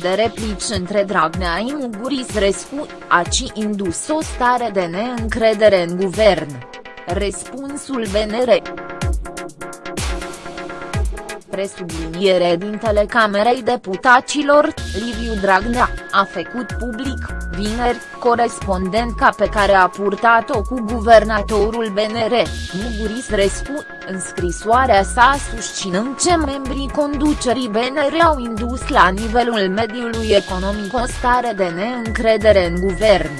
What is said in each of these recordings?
de replici între Dragnea și Muguris-Rescu, aci indus o stare de neîncredere în guvern. Răspunsul BNR presubliniere dintele Camerei Deputaților, Liviu Dragnea, a făcut public, vineri, corespondența pe care a purtat-o cu guvernatorul BNR, Muguris Rescu, în scrisoarea sa susținând ce membrii conducerii BNR au indus la nivelul mediului economic o stare de neîncredere în guvern.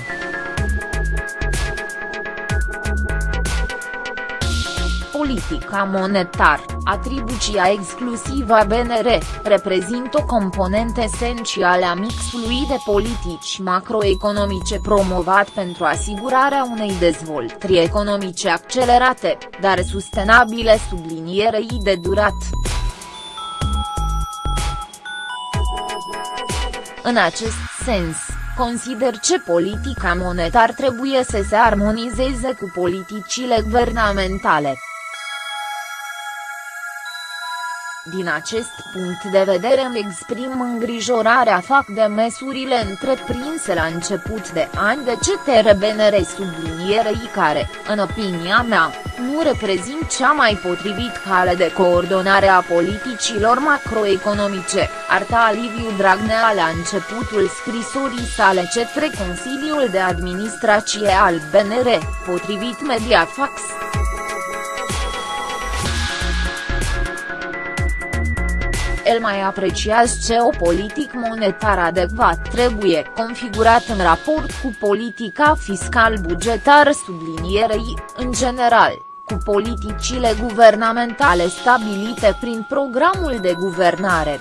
Politica monetară, atribuția exclusivă a BNR, reprezintă o componentă esențială a mixului de politici macroeconomice promovat pentru asigurarea unei dezvoltări economice accelerate, dar sustenabile sublinierei de durat. În acest sens, consider că politica monetară trebuie să se armonizeze cu politicile guvernamentale. Din acest punct de vedere îmi exprim îngrijorarea fac de măsurile întreprinse la început de an de CTRBNR sublinierei care, în opinia mea, nu reprezint cea mai potrivit cale de coordonare a politicilor macroeconomice, arta Liviu Dragnea la începutul scrisorii sale către Consiliul de Administrație al BNR, potrivit Mediafax. El mai apreciază ce o politic monetară adecvat trebuie configurat în raport cu politica fiscal-bugetară sublinierei, în general, cu politicile guvernamentale stabilite prin programul de guvernare.